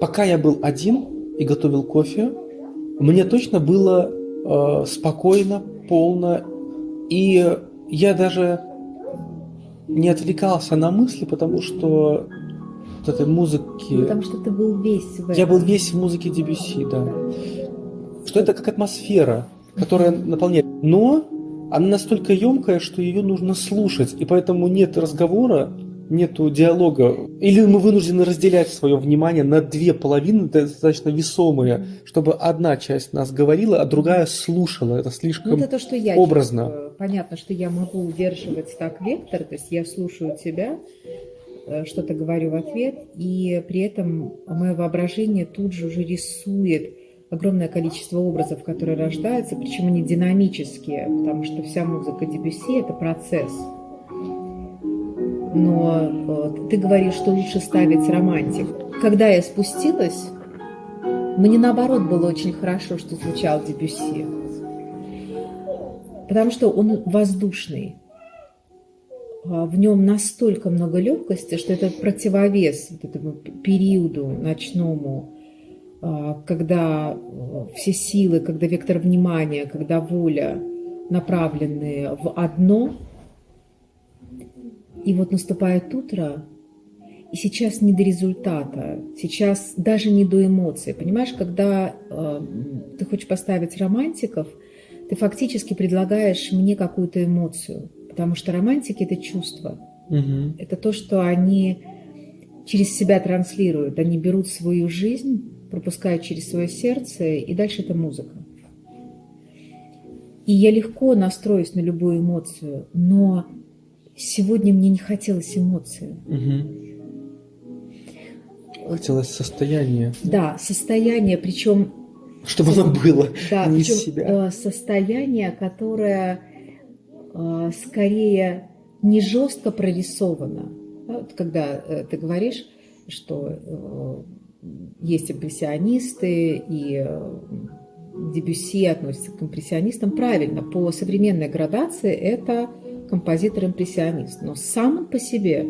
пока я был один и готовил кофе, мне точно было э, спокойно, полно, и я даже не отвлекался на мысли, потому что вот этой музыки... Потому что ты был весь в этом. Я был весь в музыке DBC, да. Что это как атмосфера, которая наполняет. Но она настолько емкая, что ее нужно слушать, и поэтому нет разговора, нету диалога. Или мы вынуждены разделять свое внимание на две половины, достаточно весомые, чтобы одна часть нас говорила, а другая слушала. Это слишком ну, это то, что я образно. Чувствую. Понятно, что я могу удерживать так вектор, то есть я слушаю тебя, э, что-то говорю в ответ, и при этом мое воображение тут же уже рисует огромное количество образов, которые рождаются, причем они динамические, потому что вся музыка Дебюсси – это процесс. Но э, ты говоришь, что лучше ставить романтик. Когда я спустилась, мне наоборот было очень хорошо, что звучал Дебюсси. Потому что он воздушный. А в нем настолько много легкости, что это противовес вот этому периоду ночному, а, когда э, все силы, когда вектор внимания, когда воля направлены в одно, и вот наступает утро, и сейчас не до результата, сейчас даже не до эмоций. Понимаешь, когда э, ты хочешь поставить романтиков, ты фактически предлагаешь мне какую-то эмоцию, потому что романтики – это чувство. Угу. Это то, что они через себя транслируют. Они берут свою жизнь, пропускают через свое сердце, и дальше это музыка. И я легко настроюсь на любую эмоцию, но сегодня мне не хотелось эмоции. Угу. Хотелось состояние. Да, состояние, причем... Чтобы оно было, да, не причем, себя. Э, состояние, которое э, скорее не жестко прорисовано. Вот когда э, ты говоришь, что есть импрессионисты, и Дебюсси относится к импрессионистам. Правильно, по современной градации это композитор-импрессионист. Но сам он по себе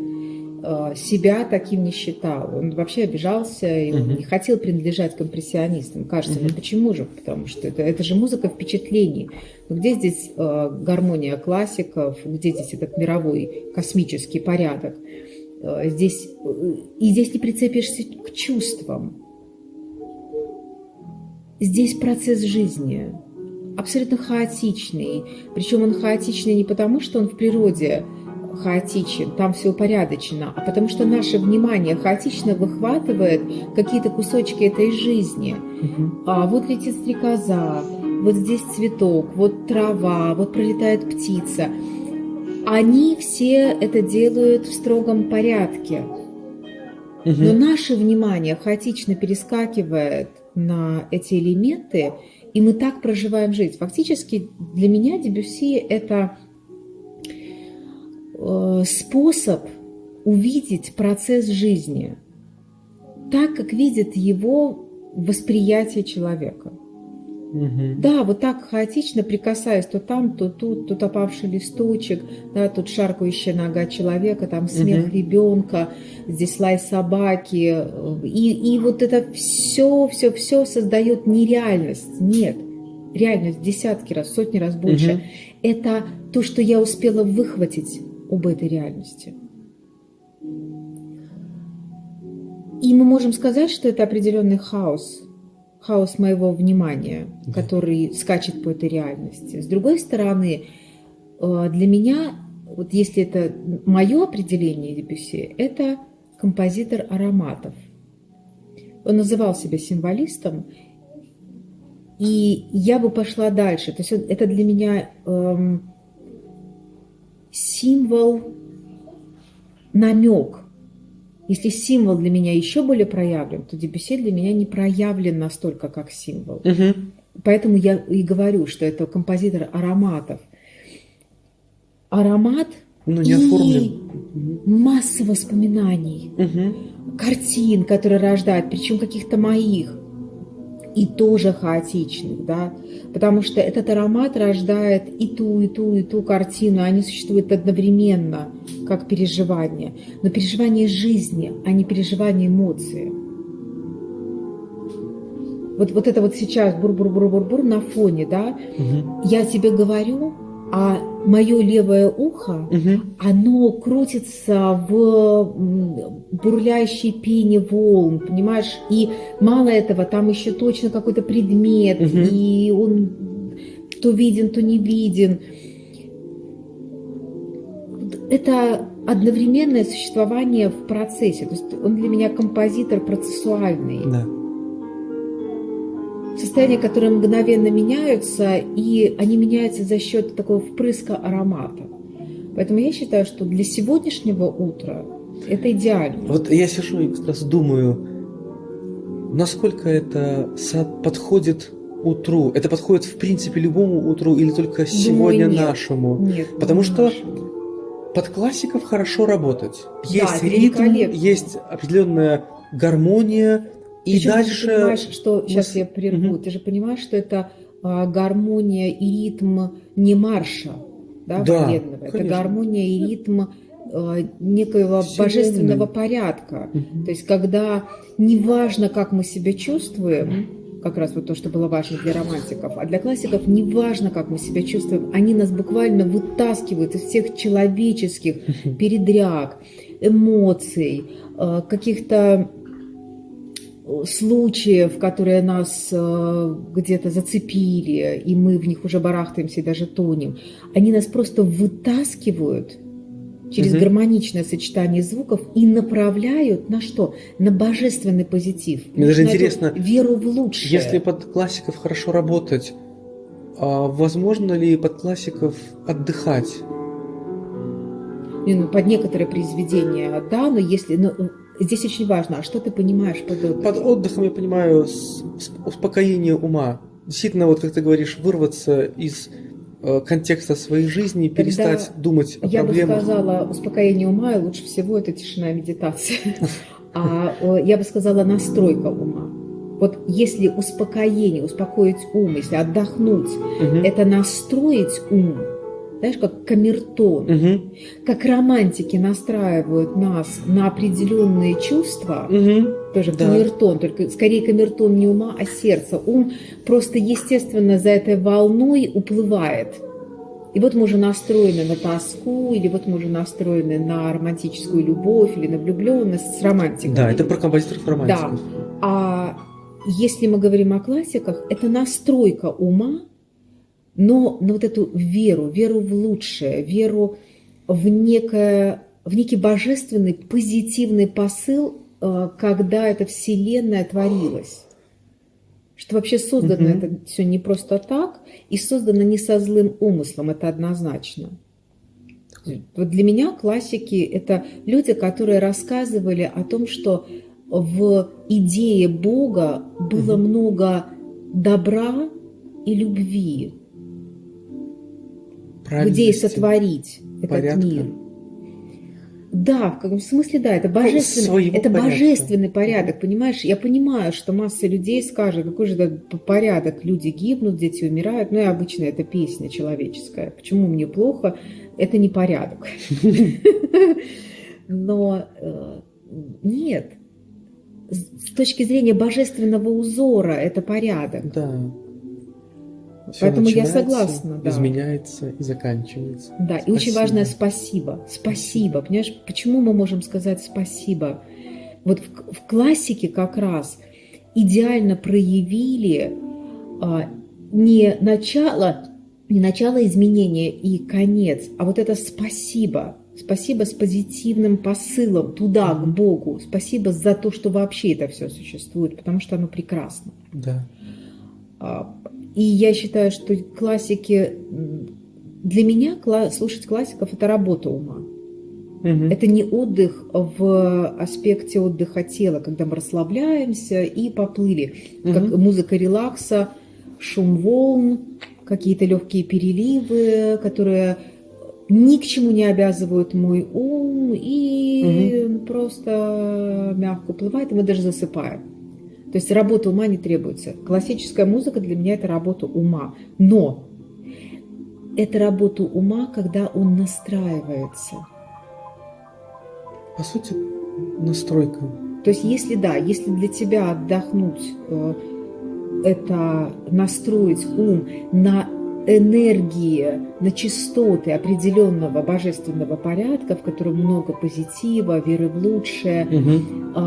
э, себя таким не считал. Он вообще обижался и угу. не хотел принадлежать к импрессионистам. Кажется, угу. ну почему же? Потому что это, это же музыка впечатлений. Но где здесь э, гармония классиков, где здесь этот мировой космический порядок? Э, здесь, э, и здесь не прицепишься к чувствам. Здесь процесс жизни, абсолютно хаотичный. Причем он хаотичный не потому, что он в природе хаотичен, там все упорядочено, а потому что наше внимание хаотично выхватывает какие-то кусочки этой жизни. Угу. А вот летит стрекоза, вот здесь цветок, вот трава, вот пролетает птица. Они все это делают в строгом порядке. Угу. Но наше внимание хаотично перескакивает на эти элементы, и мы так проживаем жизнь. Фактически для меня Дебюсси – это э, способ увидеть процесс жизни так, как видит его восприятие человека. Угу. Да, вот так хаотично прикасаясь то там, то тут, тут опавший листочек, да, тут шаркающая нога человека, там смех угу. ребенка, здесь лай собаки. И, и вот это все, все, все создает нереальность. Нет, реальность десятки раз, сотни раз больше. Угу. Это то, что я успела выхватить об этой реальности. И мы можем сказать, что это определенный хаос – хаос моего внимания, да. который скачет по этой реальности. С другой стороны, э, для меня, вот если это мое определение Дебюсси, это композитор ароматов. Он называл себя символистом, и я бы пошла дальше. То есть это для меня эм, символ, намек если символ для меня еще более проявлен, то Дебюсси для меня не проявлен настолько, как символ. Угу. Поэтому я и говорю, что это композитор ароматов. Аромат ну, не и масса воспоминаний, угу. картин, которые рождают, причем каких-то моих и тоже хаотичных, да, потому что этот аромат рождает и ту, и ту, и ту картину, они существуют одновременно, как переживание, но переживание жизни, а не переживание эмоции. вот, вот это вот сейчас бур-бур-бур-бур-бур на фоне, да, Мгм. я тебе говорю, а мое левое ухо, Мгм. оно крутится в бурлящей пене волн, понимаешь? И мало этого, там еще точно какой-то предмет, Мгм. и он то виден, то не виден. Это одновременное существование в процессе. То есть он для меня композитор процессуальный. Да. Состояния, которые мгновенно меняются, и они меняются за счет такого впрыска аромата. Поэтому я считаю, что для сегодняшнего утра это идеально. Вот я сижу и как раз думаю, насколько это подходит утру. Это подходит в принципе любому утру или только сегодня нет. нашему. Нет, Потому что нашему. Под классиков хорошо работать. Да, Есть это ритм, есть определенная гармония, и Причем дальше... ты же понимаешь, что сейчас я прерву. Мгм. Ты же понимаешь, что это а, гармония и ритм не марша, да, Да, военного. Это гармония и ритм а, некоего Вселенной. божественного порядка. Мгм. То есть, когда неважно, как мы себя чувствуем, как раз вот то, что было важно для романтиков, а для классиков неважно, как мы себя чувствуем, они нас буквально вытаскивают из всех человеческих передряг, эмоций, э, каких-то случаев, которые нас э, где-то зацепили, и мы в них уже барахтаемся и даже тонем. Они нас просто вытаскивают через Мгм. гармоничное сочетание звуков и направляют на что? На божественный позитив. Мне даже интересно, веру в лучшее. Если под классиков хорошо работать, а возможно ли под классиков отдыхать? Ну, под некоторые произведения, да, но если... Но здесь очень важно, а что ты понимаешь под отдыхом? Под отдыхом я понимаю успокоение ума. Действительно, вот как ты говоришь, вырваться из э, контекста своей жизни, перестать думать о Я бы проблемах. сказала, успокоение ума, и лучше всего это тишина и медитация. А я бы сказала, настройка ума. Вот если успокоение, успокоить ум, если отдохнуть, Мгм. это настроить ум, знаешь, как камертон, Мгм. как романтики настраивают нас на определенные чувства, Мгм. тоже Да. камертон, только скорее камертон не ума, а сердца. Ум просто естественно за этой волной уплывает. И вот мы уже настроены на тоску, или вот мы уже настроены на романтическую любовь, или на влюбленность с романтикой. Да, это про композиторов романтиков. А если мы говорим о классиках, это настройка ума, но на вот эту веру, веру в лучшее, веру в, некое, в некий божественный позитивный посыл, э, когда эта вселенная творилась. Что вообще создано Мгм. это все не просто так, и создано не со злым умыслом, это однозначно. Вот для меня классики – это люди, которые рассказывали о том, что в идее Бога было Мгм. много добра и любви, идее Правильности, сотворить этот порядка. мир. Да, в каком смысле, да, это божественный, это порядка. божественный порядок, понимаешь? Я понимаю, что масса людей скажет, какой же это порядок, люди гибнут, дети умирают, ну и обычно это песня человеческая. Почему мне плохо? Это не порядок. Но э, нет, с точки зрения божественного узора это порядок. Да. Всё Поэтому я согласна, да. Изменяется и заканчивается. Да, и очень Спасибо. важное спасибо. Спасибо. Понимаешь, почему мы можем сказать спасибо? Вот в, в классике как раз идеально проявили а, не начало, не начало изменения и конец, а вот это спасибо. Спасибо с позитивным посылом туда, к Богу. Спасибо за то, что вообще это все существует, потому что оно прекрасно. Да. И я считаю, что классики... Для меня кла- слушать классиков – это работа ума. Мгм. Это не отдых в аспекте отдыха тела, когда мы расслабляемся и поплыли. Как Мгм. музыка релакса, шум волн, какие-то легкие переливы, которые ни к чему не обязывают мой ум и просто мягко уплывает, и мы даже засыпаем. То есть работа ума не требуется. Классическая музыка для меня это работа ума. Но это работа ума, когда он настраивается. По сути, настройка. То есть, если да, если для тебя отдохнуть, э, это настроить ум на энергии, на частоты определенного божественного порядка, в котором много позитива, веры в лучшее. Угу.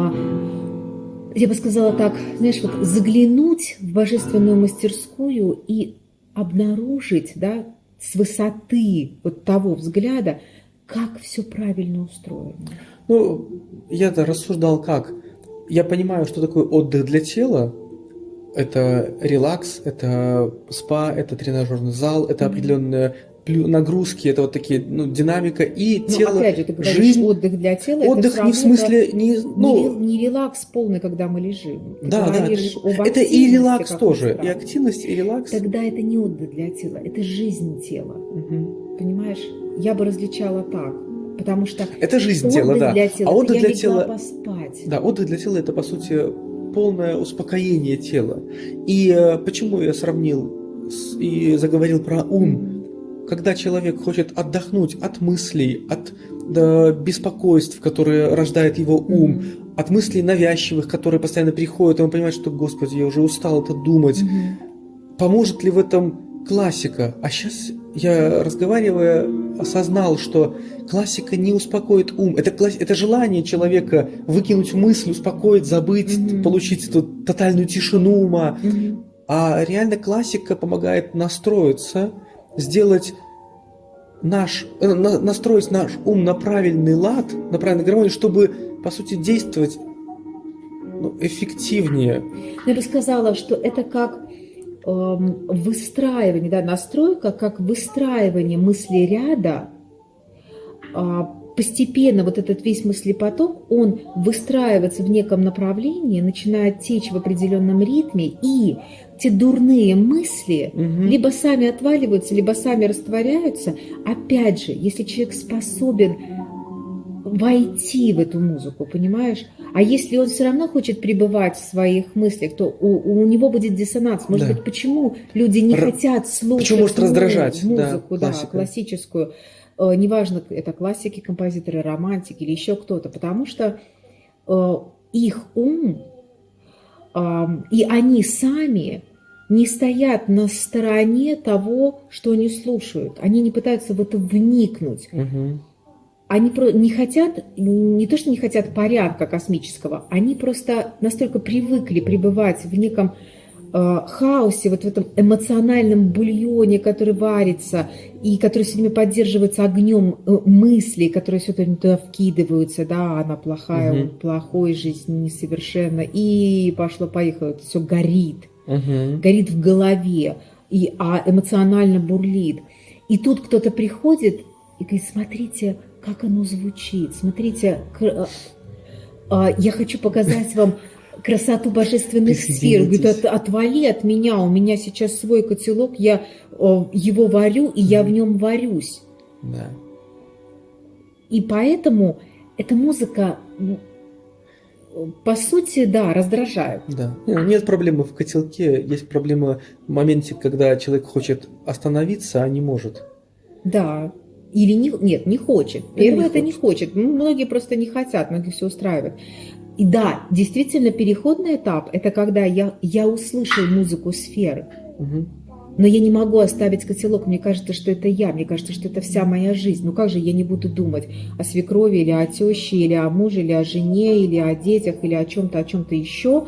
Я бы сказала так, знаешь, вот заглянуть в божественную мастерскую и обнаружить, да, с высоты вот того взгляда, как все правильно устроено. Ну, я-то рассуждал как. Я понимаю, что такое отдых для тела, это релакс, это спа, это тренажерный зал, это определенная нагрузки, это вот такие, ну, динамика и Но тело, опять же, ты говоришь, жизнь. отдых для тела. Отдых это не в смысле, не, ну, не, не релакс полный, когда мы лежим. Ты да, да, это, и релакс тоже, и активность, и релакс. Тогда это не отдых для тела, это жизнь тела. Угу. Понимаешь? Я бы различала так. Потому что это жизнь тела, да. Для тела, а отдых для тела, поспать. да, отдых для тела это по сути полное успокоение тела. И э, почему я сравнил с, и заговорил про ум? Когда человек хочет отдохнуть от мыслей, от да, беспокойств, которые рождает его ум, mm-hmm. от мыслей навязчивых, которые постоянно приходят, и он понимает, что, Господи, я уже устал это думать. Mm-hmm. Поможет ли в этом классика? А сейчас я, разговаривая, осознал, что классика не успокоит ум. Это, класс... это желание человека выкинуть мысль, успокоить, забыть, mm-hmm. получить эту тотальную тишину ума. Mm-hmm. А реально классика помогает настроиться, сделать наш, э, на, настроить наш ум на правильный лад, на правильный гармонию, чтобы, по сути, действовать ну, эффективнее. Я бы сказала, что это как эм, выстраивание, да, настройка, как выстраивание мысли ряда а, постепенно вот этот весь мыслепоток, он выстраивается в неком направлении, начинает течь в определенном ритме, и те дурные мысли угу. либо сами отваливаются, либо сами растворяются. Опять же, если человек способен войти в эту музыку, понимаешь? А если он все равно хочет пребывать в своих мыслях, то у, у него будет диссонанс. Может да. быть, почему люди не Р... хотят слушать почему может раздражать, музыку, да, да, классическую? Э, неважно, это классики, композиторы, романтики или еще кто-то, потому что э, их ум и они сами не стоят на стороне того, что они слушают. Они не пытаются в это вникнуть. Угу. Они не хотят, не то что не хотят порядка космического, они просто настолько привыкли пребывать в неком хаосе, вот в этом эмоциональном бульоне, который варится, и который все время поддерживается огнем э, мыслей, которые все время туда вкидываются, да, она плохая, угу. он плохой, жизнь несовершенна, и пошло-поехало, все горит, угу. горит в голове, и, а эмоционально бурлит. И тут кто-то приходит и говорит, смотрите, как оно звучит, смотрите, э, я хочу показать вам красоту божественных сфер. Говорит, от, отвали от меня, у меня сейчас свой котелок, я его варю, и я в нем варюсь. Да. И поэтому эта музыка, по сути, да, раздражает. Да. Нет проблемы в котелке, есть проблема в моменте, когда человек хочет остановиться, а не может. Да. Или не, нет, не хочет. Первое это не хочет. Ну, многие просто не хотят, многие все устраивает. И да, действительно, переходный этап – это когда я, я услышал музыку сферы, угу. но я не могу оставить котелок. Мне кажется, что это я, мне кажется, что это вся моя жизнь. Ну как же я не буду думать о свекрови или о теще, или о муже, или о жене, или о детях, или о чем-то, о чем-то еще.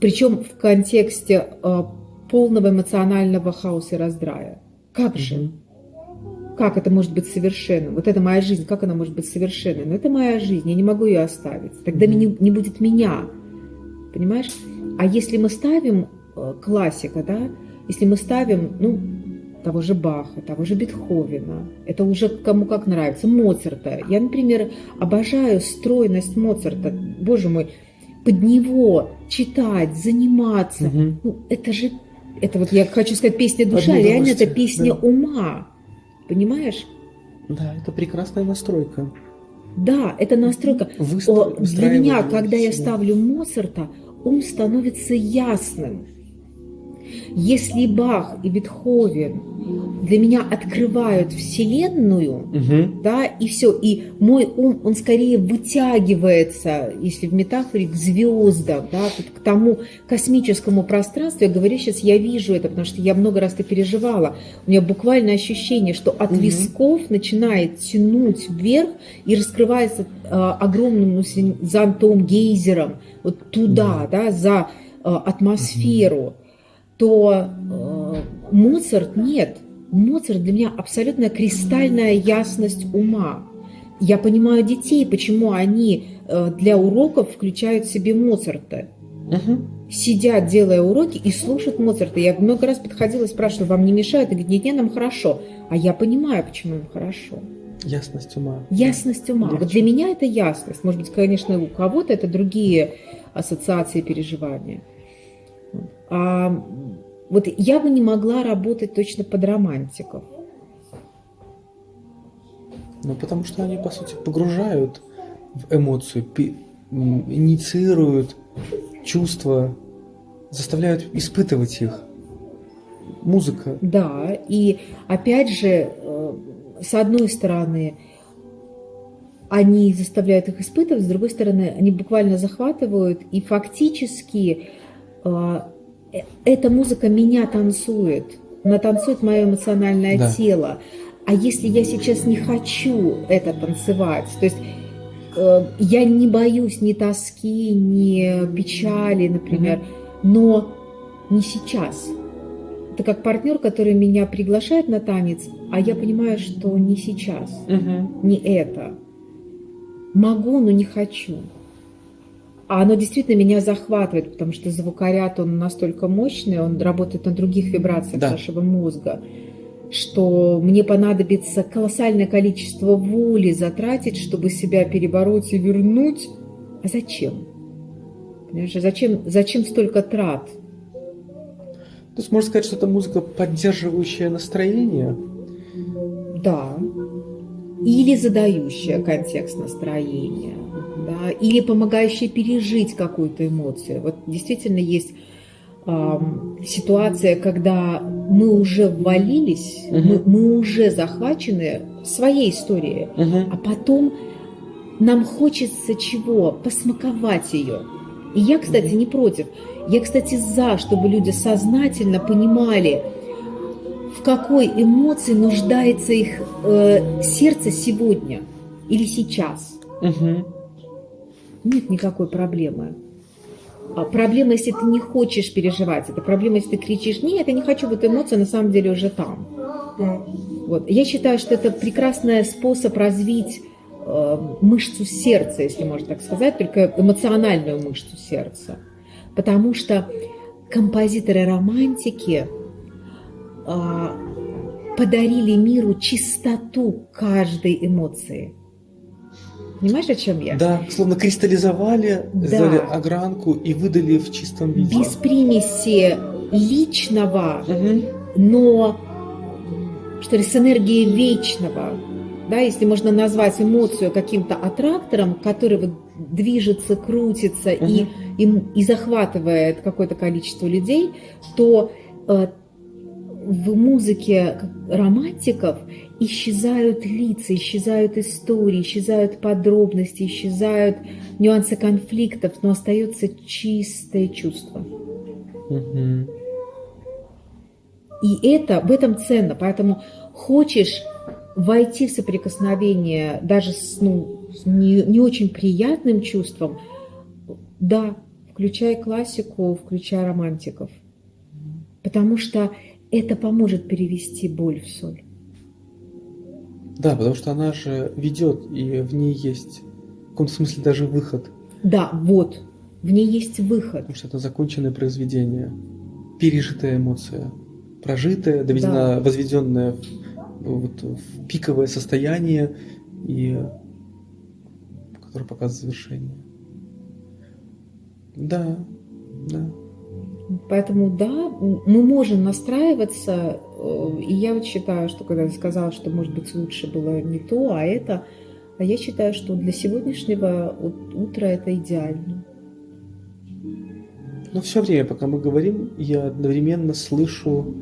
Причем в контексте э, полного эмоционального хаоса и раздрая. Как же? Как это может быть совершенным? Вот это моя жизнь, как она может быть совершенной? Но это моя жизнь, я не могу ее оставить. Тогда mm-hmm. не, будет меня. Понимаешь? А если мы ставим э, классика, да, если мы ставим, ну, того же Баха, того же Бетховена, это уже кому как нравится, Моцарта. Я, например, обожаю стройность Моцарта. Боже мой, под него читать, заниматься. Угу. Ну, это же, это вот я хочу сказать, песня душа, реально это песня да. ума. Понимаешь? Да, это прекрасная настройка. Да, это настройка. Выстро... Для меня, когда я ставлю Моцарта, ум становится ясным. Если Бах и Бетховен для меня открывают Вселенную, Угу. да, и все, и мой ум, он скорее вытягивается, если в метафоре, к звездам, да, к тому космическому пространству. Я говорю, сейчас я вижу это, потому что я много раз это переживала. У меня буквально ощущение, что от Мгм. висков начинает тянуть вверх и раскрывается э, огромным зонтом, гейзером, вот туда, да, за э, атмосферу, то э, Моцарт нет. Моцарт для меня абсолютно кристальная ясность ума. Я понимаю детей, почему они э, для уроков включают себе Моцарта. Угу. Сидят, делая уроки, и слушают Моцарта. Я много раз подходила и спрашивала, вам не мешает? И говорит, нет, нет, нам хорошо. А я понимаю, почему им хорошо. Ясность ума. Ясность ума. Легче. Вот для меня это ясность. Может быть, конечно, у кого-то это другие ассоциации переживания. А вот я бы не могла работать точно под романтиков. Ну, потому что они, по сути, погружают в эмоцию, инициируют чувства, заставляют испытывать их. Музыка. Да, и опять же, э, с одной стороны, они заставляют их испытывать, с другой стороны, они буквально захватывают, и фактически э, эта музыка меня танцует, она танцует мое эмоциональное Да. тело. А если я сейчас не хочу это танцевать, то есть э, я не боюсь ни тоски, ни печали, например, но не сейчас. Это как партнер, который меня приглашает на танец, а я понимаю, что не сейчас, Угу. не это. Могу, но не хочу. А оно действительно меня захватывает, потому что звукоряд, он настолько мощный, он работает на других вибрациях Да. нашего мозга, что мне понадобится колоссальное количество воли затратить, чтобы себя перебороть и вернуть. А зачем? Понимаешь, а зачем, зачем столько трат? То есть можно сказать, что это музыка, поддерживающая настроение. Да. Или задающая контекст настроения, да, или помогающая пережить какую-то эмоцию. Вот действительно есть ам, ситуация, когда мы уже ввалились, мы, Мгм. мы уже захвачены своей историей, Угу. а потом нам хочется чего? Посмаковать ее. И я, кстати, Мгм. не против. Я, кстати, за, чтобы люди сознательно понимали, в какой эмоции нуждается их э, сердце сегодня или сейчас. Угу. Нет никакой проблемы. А проблема, если ты не хочешь переживать. Это проблема, если ты кричишь, нет, я не хочу, вот эмоция на самом деле уже там. Вот. Я считаю, что это прекрасный способ развить э, мышцу сердца, если можно так сказать, только эмоциональную мышцу сердца. Потому что композиторы-романтики э, подарили миру чистоту каждой эмоции. Понимаешь, о чем я? Да, словно кристаллизовали, Да. сделали огранку и выдали в чистом виде. Без примеси личного, Мгм. но что ли, с энергией вечного, да, если можно назвать эмоцию каким-то аттрактором, который вот движется, крутится и, Мгм. и, и захватывает какое-то количество людей, то э, в музыке романтиков исчезают лица, исчезают истории, исчезают подробности, исчезают нюансы конфликтов, но остается чистое чувство. Мгм. И это в этом ценно. Поэтому хочешь войти в соприкосновение даже с, ну, с не, не очень приятным чувством, да, включай классику, включай романтиков. Потому что это поможет перевести боль в соль. Да, потому что она же ведет, и в ней есть в каком-то смысле даже выход. Да, вот, в ней есть выход. Потому что это законченное произведение, пережитая эмоция, прожитая, доведена, возведенная в, вот, в пиковое состояние, и которое показывает завершение. Да, да. Поэтому да, мы можем настраиваться, э, и я вот считаю, что когда я сказала, что может быть лучше было не то, а это, а я считаю, что для сегодняшнего утра это идеально. Но все время, пока мы говорим, я одновременно слышу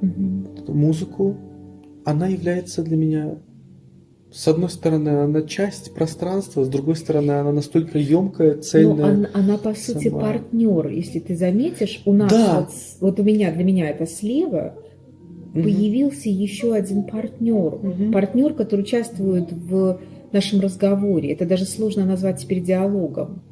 Мгм. музыку. Она является для меня, с одной стороны, она часть пространства, с другой стороны, она настолько емкая, Но цельная. она, она, по сути сама. партнер, если ты заметишь, у нас Да. вот, вот у меня для меня это слева Мгм. появился еще один партнер, Мгм. партнер, который участвует в нашем разговоре. Это даже сложно назвать теперь диалогом.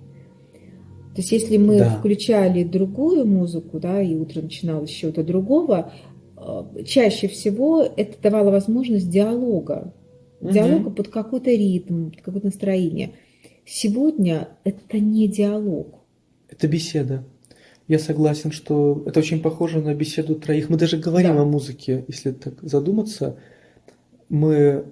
То есть, если мы Да. включали другую музыку, да, и утро начиналось с чего-то другого, э, чаще всего это давало возможность диалога. Диалога под какой-то ритм, под какое-то настроение. Сегодня это не диалог. Это беседа. Я согласен, что это очень похоже на беседу троих. Мы даже говорим Да. о музыке, если так задуматься. Мы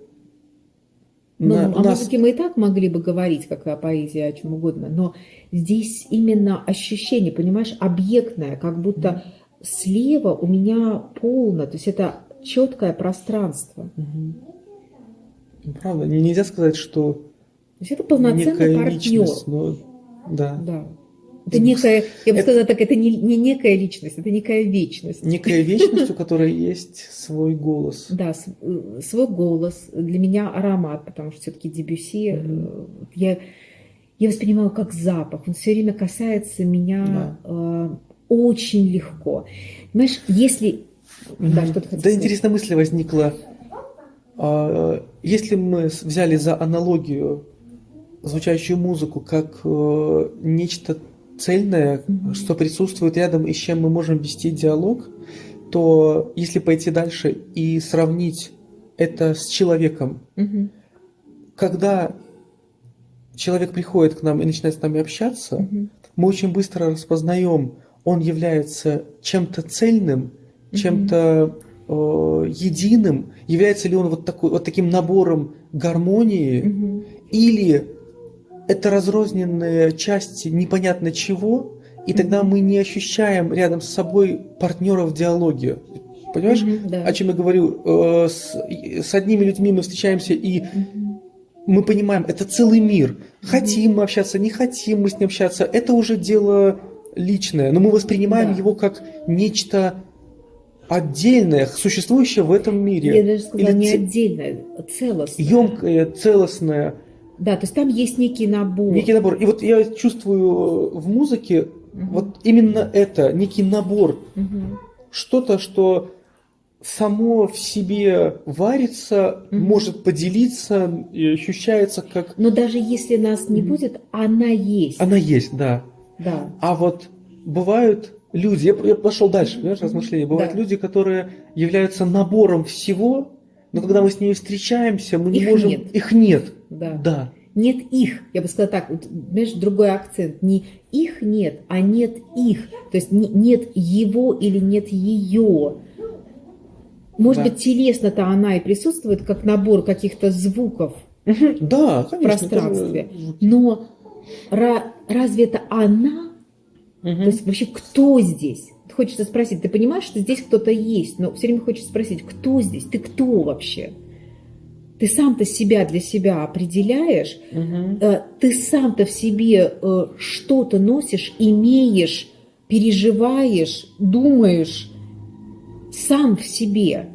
Ну, на- о нас музыке мы и так могли бы говорить, как о поэзии, о чем угодно, но здесь именно ощущение, понимаешь, объектное, как будто слева у меня полно, то есть это четкое пространство. Мгм. Правда, нельзя сказать, что То есть это полноценный некая партнер. личность, но да, Да. Это некая, я бы Это- сказала так, это не, не некая личность, это некая вечность. некая вечность, у которой есть свой голос. Да, э, свой голос, для меня аромат, потому что все-таки Дебюси э, я, я воспринимаю как запах. Он все время касается меня э, очень легко. Понимаешь, если... Да, что Да, интересная мысль возникла. Если мы взяли за аналогию звучащую музыку как э, нечто цельное, Мгм. что присутствует рядом и с чем мы можем вести диалог, то если пойти дальше и сравнить это с человеком, Мгм, когда человек приходит к нам и начинает с нами общаться, мгм, мы очень быстро распознаем, он является чем-то цельным, чем-то единым, является ли он вот, такой, вот таким набором гармонии, мгм. или это разрозненные части непонятно чего, и тогда Мгм. мы не ощущаем рядом с собой партнера в диалоге. Понимаешь, Мгм, да. о чем я говорю? Э, С, с одними людьми мы встречаемся и Мгм. мы понимаем, это целый мир. Хотим мы общаться, не хотим мы с ним общаться, это уже дело личное, но мы воспринимаем Да. его как нечто отдельное, существующее в этом мире. Я даже сказала Или не ц- отдельно, а целостно. емкое, целостное, Да, то есть там есть некий набор. некий набор. И вот я чувствую в музыке Мгм. вот именно это, некий набор, Мгм. что-то, что само в себе варится, Мгм. может поделиться и ощущается как... Но даже если нас не Мгм. будет, она есть. Она есть, да. Да. А вот бывают люди, я, я пошел дальше, понимаешь, размышления. Бывают Да. люди, которые являются набором всего, но когда мы с ними встречаемся, мы не Их можем... нет. Их нет. Да. Да. Нет их, я бы сказала так, вот, знаешь, другой акцент. Не их нет, а нет их. То есть не- нет его или нет ее. Может Да. быть, телесно-то она и присутствует, как набор каких-то звуков. Да, конечно. пространстве. это же- но ра- разве это она? Мгм. То есть вообще кто здесь? Хочется спросить, ты понимаешь, что здесь кто-то есть, но все время хочется спросить, кто здесь? Ты кто вообще? Ты сам-то себя для себя определяешь, э, ты сам-то в себе э, что-то носишь, имеешь, переживаешь, думаешь, сам в себе,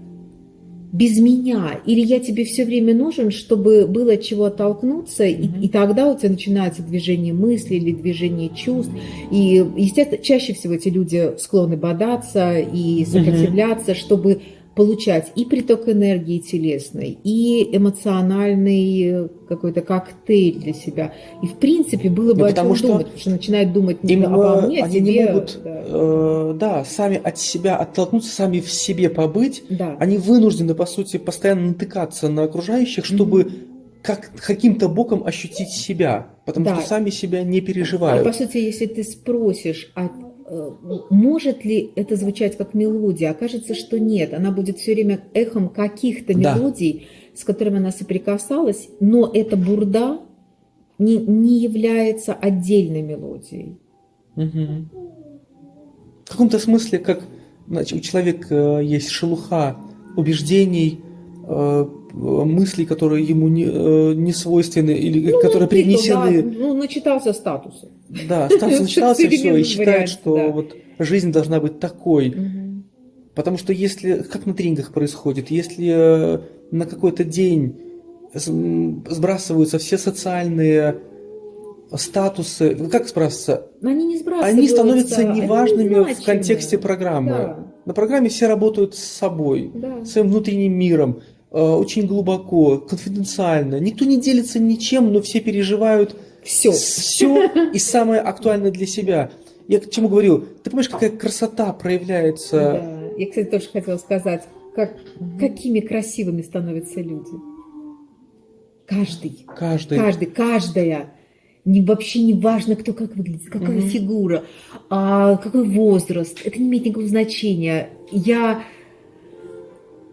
без меня. Или я тебе все время нужен, чтобы было от чего оттолкнуться, и, Мгм. и тогда у тебя начинается движение мысли или движение чувств. И, естественно, чаще всего эти люди склонны бодаться и сопротивляться, чтобы получать и приток энергии телесной, и эмоциональный э, какой-то коктейль для себя. И, в принципе, было бы Ну, о потому чем что думать, потому что начинает думать не обо э, мне, а они не себе. могут, да. э, да, сами от себя оттолкнуться, сами в себе побыть. Да. Они вынуждены, по сути, постоянно натыкаться на окружающих, чтобы как, каким-то боком ощутить себя, потому Да. что сами себя не И, переживают. по сути, если ты спросишь, а может ли это звучать как мелодия, окажется, что нет. Она будет все время эхом каких-то Да. мелодий, с которыми она соприкасалась, но эта бурда не, не является отдельной мелодией. Мгм. В каком-то смысле, как значит, у человека э, есть шелуха убеждений, мыслей, которые ему не, э, не свойственны или которые Ну, ты то, привнесены. да, ну, начитался статусов. Да, начиналось и все, и считает, что вот жизнь должна быть такой. Потому что если, как на тренингах происходит, если э, на какой-то день сбрасываются все социальные статусы, ну, как сбрасываться? Они не сбрасываются. Они становятся неважными они в контексте программы. Да. На программе все работают с собой, Да. своим внутренним миром, очень глубоко, конфиденциально. Никто не делится ничем, но все переживают Все. все и самое актуальное для себя. Я к чему говорю? Ты понимаешь, какая красота проявляется? Да. Я, кстати, тоже хотела сказать, как, какими красивыми становятся люди. Каждый. Каждый. Каждый, каждая. Не, вообще не важно, кто как выглядит, какая Мгм. фигура, а, какой возраст. Это не имеет никакого значения. Я,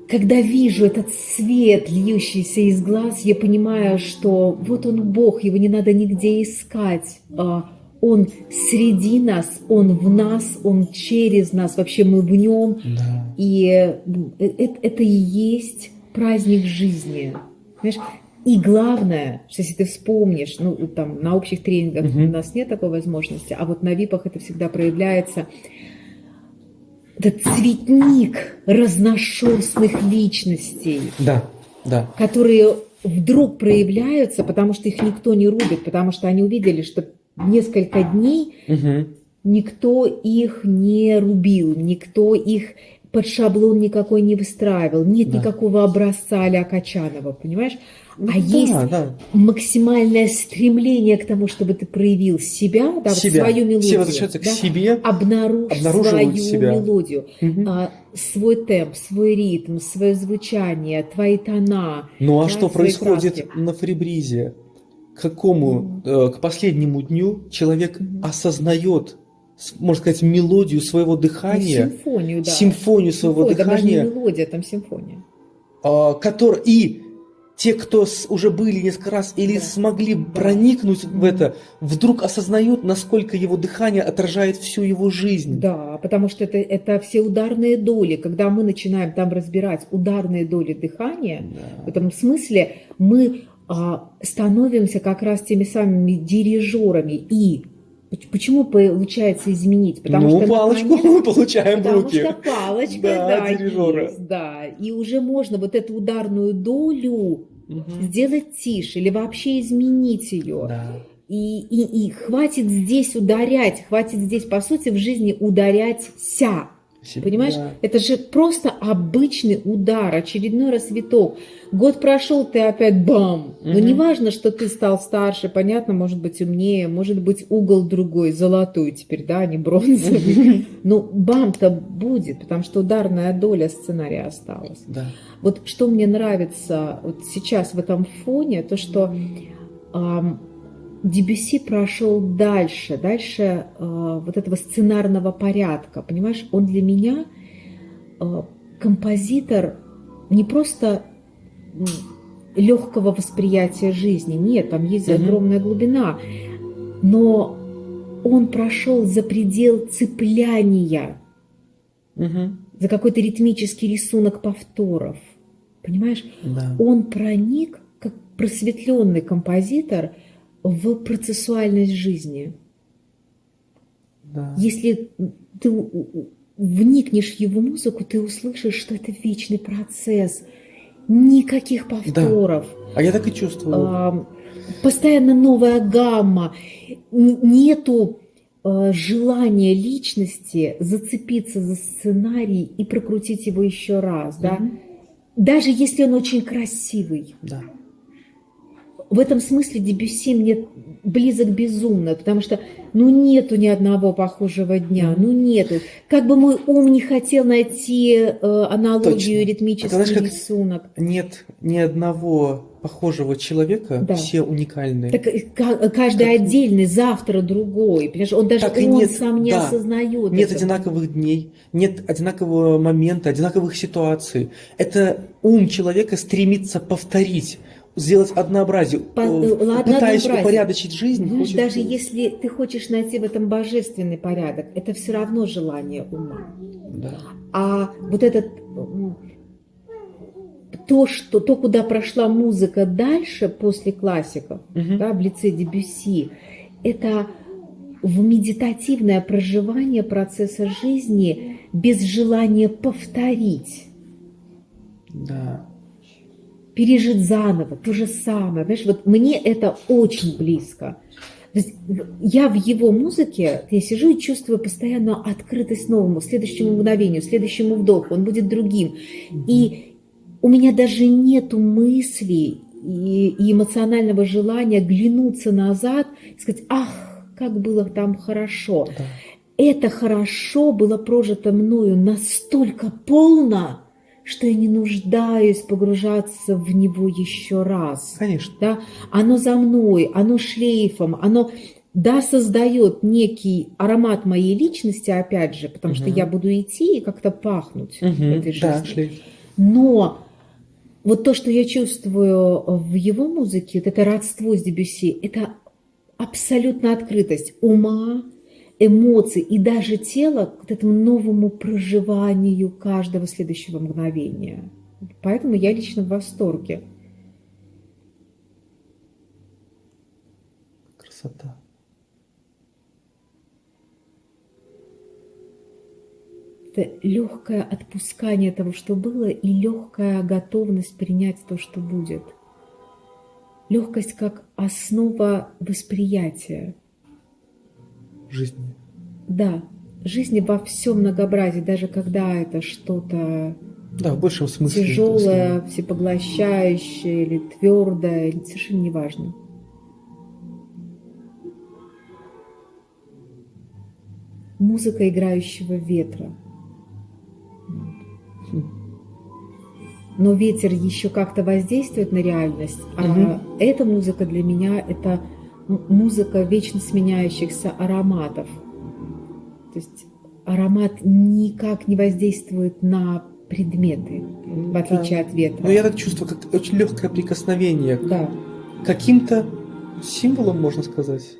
когда вижу этот свет, льющийся из глаз, я понимаю, что вот он Бог, его не надо нигде искать. А, Он среди нас, Он в нас, Он через нас, вообще мы в Нем. Да. И э, э- это и есть праздник жизни. Понимаешь? И главное, что если ты вспомнишь, ну, там, на общих тренингах Мгм. у нас нет такой возможности, а вот на ВИПах это всегда проявляется. Этот цветник разношерстных личностей, Да, да. которые вдруг проявляются, потому что их никто не рубит, потому что они увидели, что несколько дней Мгм. никто их не рубил, никто их под шаблон никакой не выстраивал, нет Да. никакого образца а-ля Качанова, понимаешь? А Да, есть да. максимальное стремление к тому, чтобы ты проявил себя, да, вот себя. свою мелодию. Все возвращаются да, к себе. Обнаружь свою себя. мелодию, Мгм. а, свой темп, свой ритм, свое звучание, твои тона. Ну а да, что происходит краски. на фрибризе? К какому, э, к последнему дню человек Мгм. осознает, можно сказать, мелодию своего Ну, дыхания, симфонию, да. симфонию своего там не дыхания, мелодия, там симфония. а, который и те, кто уже были несколько раз или Да. смогли Да. проникнуть в это, вдруг осознают, насколько его дыхание отражает всю его жизнь. Да, потому что это, это все ударные доли. Когда мы начинаем там разбирать ударные доли дыхания, в Да. этом смысле мы а, становимся как раз теми самыми дирижерами. И почему получается изменить? Потому ну, что палочку наконец- мы получаем в Потому руки. что палочка, Да, да, есть, да. И уже можно вот эту ударную долю Мгм. сделать тише или вообще изменить ее. Да. И, и, и хватит здесь ударять, хватит здесь, по сути, в жизни ударять ся. Понимаешь, Да. это же просто обычный удар, очередной рассветок. Год прошел, ты опять бам. Но Мгм. не важно, что ты стал старше, понятно, может быть умнее, может быть угол другой, золотой теперь, да, а не бронзовый. Но бам-то будет, потому что ударная доля сценария осталась. Да. Вот что мне нравится вот сейчас в этом фоне, то что ам, Дебюсси прошел дальше, дальше а, вот этого сценарного порядка, понимаешь? Он для меня а, композитор не просто легкого восприятия жизни, нет, там есть огромная глубина, но он прошел за предел цепляния Мгм. за какой-то ритмический рисунок повторов. Понимаешь, Да. он проник, как просветленный композитор, в процессуальность жизни. Да. Если ты вникнешь в его музыку, ты услышишь, что это вечный процесс. Никаких повторов. А я так и чувствую. Ам, Постоянно новая гамма. Нету э, желания личности зацепиться за сценарий и прокрутить его еще раз, да? Мгм. Даже если он очень красивый. Да. В этом смысле Дебюсси мне близок безумно, потому что ну нету ни одного похожего дня, ну нету. Как бы мой ум не хотел найти э, аналогию, Точно. ритмический знаешь, как- рисунок. Нет ни одного похожего человека, Да. все уникальны. Так э, ка- каждый Как- отдельный, завтра другой. Понимаешь, он даже Так и он нет, сам не да. осознает. Нет этого. одинаковых дней, нет одинакового момента, одинаковых ситуаций. Это ум человека стремится повторить, сделать однообразие, По- э, э, ладно, пытаясь однообразие. упорядочить жизнь. Знаешь, хочет- даже если ты хочешь найти в этом божественный порядок, это все равно желание ума. Да. А вот этот то, что, то, куда прошла музыка дальше, после классиков, Мгм. да, в лице Дебюсси, это в медитативное проживание процесса жизни без желания повторить. Да. Пережить заново то же самое. Понимаешь, вот мне это очень близко. я в его музыке, я сижу и чувствую постоянно открытость новому, следующему мгновению, следующему вдоху, он будет другим. И у меня даже нету мыслей и, и эмоционального желания глянуться назад и сказать, ах, как было там хорошо. Да. Это хорошо было прожито мною настолько полно, что я не нуждаюсь погружаться в него еще раз. Конечно. Да? Оно за мной, оно шлейфом, оно да, создает некий аромат моей личности, опять же, потому угу. что я буду идти и как-то пахнуть угу. в этой жизни. Да, шлейф. Но вот то, что я чувствую в его музыке, вот это родство с Дебюсси, это абсолютно открытость ума, эмоций и даже тела к этому новому проживанию каждого следующего мгновения. Поэтому я лично в восторге. Красота. Это легкое отпускание того, что было, и легкая готовность принять то, что будет. Легкость как основа восприятия жизни. Да, жизни во всем многообразии, даже когда это что-то да, в большем смысле тяжелое, всепоглощающее или твердое, совершенно неважно. Музыка играющего ветра. Но ветер еще как-то воздействует на реальность, а угу. эта музыка для меня это музыка вечно сменяющихся ароматов. То есть аромат никак не воздействует на предметы, в отличие да. от ветра. Но я так чувствую, как очень легкое прикосновение да. к каким-то символам, можно сказать.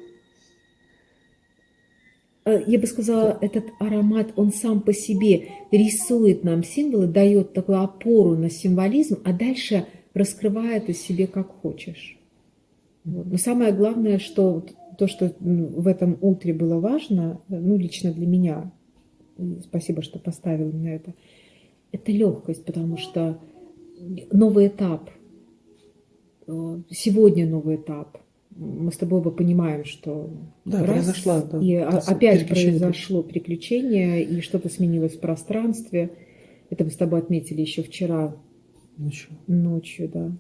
Э, я бы сказала, этот аромат, он сам по себе рисует нам символы, дает такую опору на символизм, а дальше раскрывает из себе как хочешь. Но самое главное, что то, что в этом утре было важно, ну, лично для меня, спасибо, что поставил меня это, это легкость, потому что новый этап, э, сегодня новый этап. Мы с тобой оба понимаем, что да, раз, произошла, да, и опять произошло приключение, и что-то сменилось в пространстве. Это мы с тобой отметили еще вчера ночью. Ночью, да.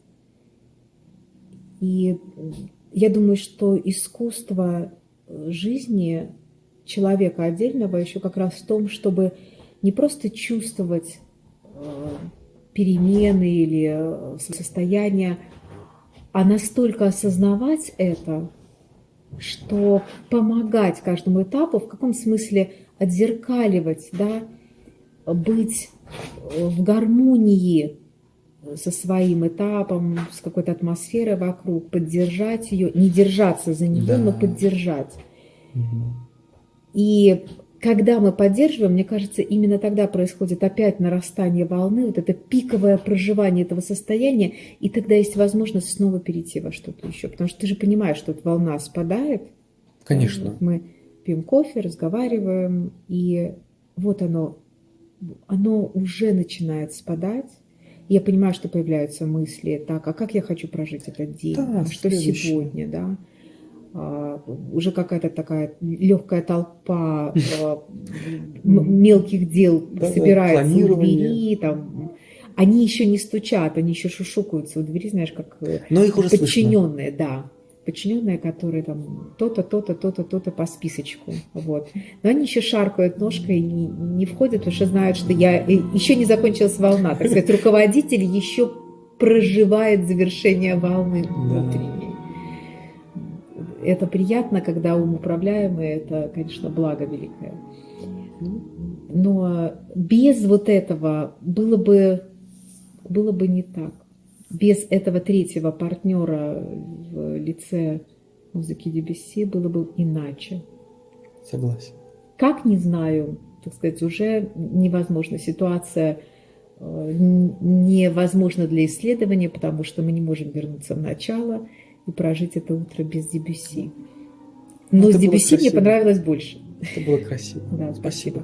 И я думаю, что искусство жизни человека отдельного еще как раз в том, чтобы не просто чувствовать э, перемены или э, состояния, а настолько осознавать это, что помогать каждому этапу, в каком смысле отзеркаливать, да, быть в гармонии со своим этапом, с какой-то атмосферой вокруг, поддержать ее, не держаться за нее, да. но поддержать. Угу. И когда мы поддерживаем, мне кажется, именно тогда происходит опять нарастание волны, вот это пиковое проживание этого состояния, и тогда есть возможность снова перейти во что-то еще. Потому что ты же понимаешь, что эта волна спадает. Конечно. Мы пьем кофе, разговариваем, и вот оно, оно уже начинает спадать, я понимаю, что появляются мысли, так, а как я хочу прожить этот день, да, что следующий. сегодня, да. А, уже какая-то такая легкая толпа а, мелких дел да, собирается у двери, там, они еще не стучат, они еще шушукаются у двери, знаешь, как Но их уже подчиненные, слышно. да подчиненные, которые там то-то, то-то, то-то, то-то по списочку. Вот. Но они еще шаркают ножкой и не, не входят, потому что знают, что я еще не закончилась волна. Так сказать, руководитель еще проживает завершение волны внутренней. Это приятно, когда ум управляемый, это, конечно, благо великое. Но без вот этого было бы, было бы не так без этого третьего партнера в лице музыки Дебюсси было бы иначе. Согласен. Как, не знаю, так сказать, уже невозможно. Ситуация э, невозможна для исследования, потому что мы не можем вернуться в начало и прожить это утро без Дебюсси. Но Это с Дебюсси мне понравилось больше. Это было красиво. Да, Спасибо.